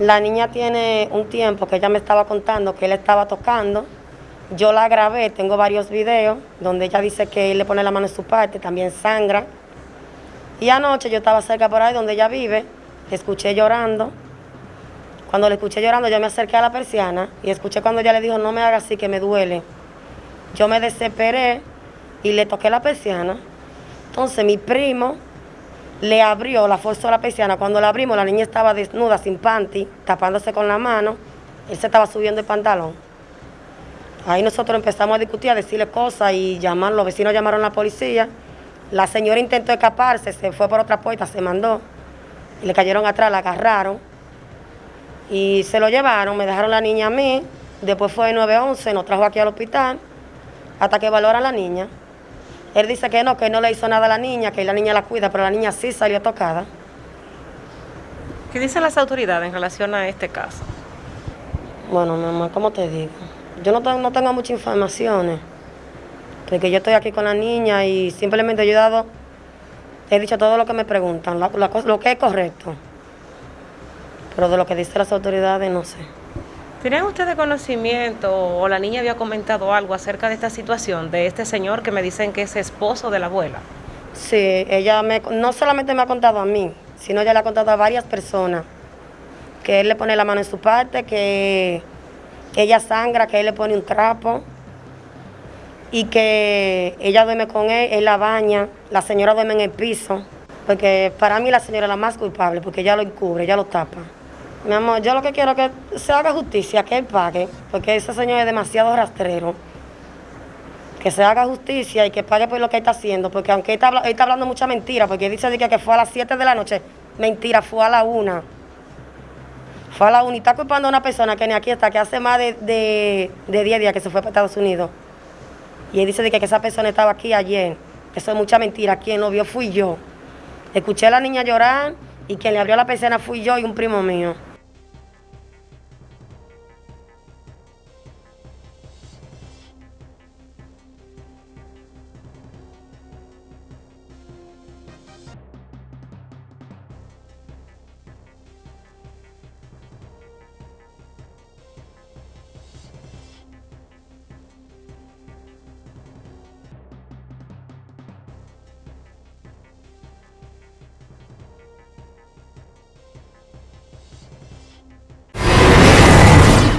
La niña tiene un tiempo que ella me estaba contando que él estaba tocando. Yo la grabé, tengo varios videos donde ella dice que él le pone la mano en su parte, también sangra. Y anoche yo estaba cerca por ahí donde ella vive, escuché llorando. Cuando le escuché llorando, yo me acerqué a la persiana y escuché cuando ella le dijo, no me haga así, que me duele. Yo me desesperé y le toqué la persiana. Entonces mi primo le abrió, la forzó la persiana. Cuando la abrimos, la niña estaba desnuda, sin panty, tapándose con la mano. Él se estaba subiendo el pantalón. Ahí nosotros empezamos a discutir, a decirle cosas y llamar, los vecinos llamaron a la policía. La señora intentó escaparse, se fue por otra puerta, se mandó. Y le cayeron atrás, la agarraron. Y se lo llevaron, me dejaron la niña a mí. Después fue 911, nos trajo aquí al hospital hasta que valoran la niña. Él dice que no, que no le hizo nada a la niña, que la niña la cuida, pero la niña sí salió tocada. ¿Qué dicen las autoridades en relación a este caso? Bueno, mi mamá, ¿cómo te digo? Yo no, no tengo muchas informaciones, porque yo estoy aquí con la niña y simplemente he dado, he dicho todo lo que me preguntan, lo que es correcto. Pero de lo que dicen las autoridades, no sé. ¿Tenían ustedes conocimiento o la niña había comentado algo acerca de esta situación, de este señor que me dicen que es esposo de la abuela? Sí, ella me, no solamente me ha contado a mí, sino ella le ha contado a varias personas que él le pone la mano en su parte, que ella sangra, que él le pone un trapo y que ella duerme con él, él la baña, la señora duerme en el piso, porque para mí la señora es la más culpable, porque ella lo encubre, ella lo tapa. Mi amor, yo lo que quiero es que se haga justicia, que él pague, porque ese señor es demasiado rastrero. Que se haga justicia y que pague por lo que él está haciendo, porque aunque él está, hablando mucha mentira, porque él dice que, fue a las 7 de la noche, mentira, fue a la 1. Fue a la 1 y está culpando a una persona que ni aquí está, que hace más de, de, 10 días que se fue para Estados Unidos. Y él dice que, que esa persona estaba aquí ayer. Eso es mucha mentira. Quien lo vio fui yo. Escuché a la niña llorar y quien le abrió la persiana fui yo y un primo mío.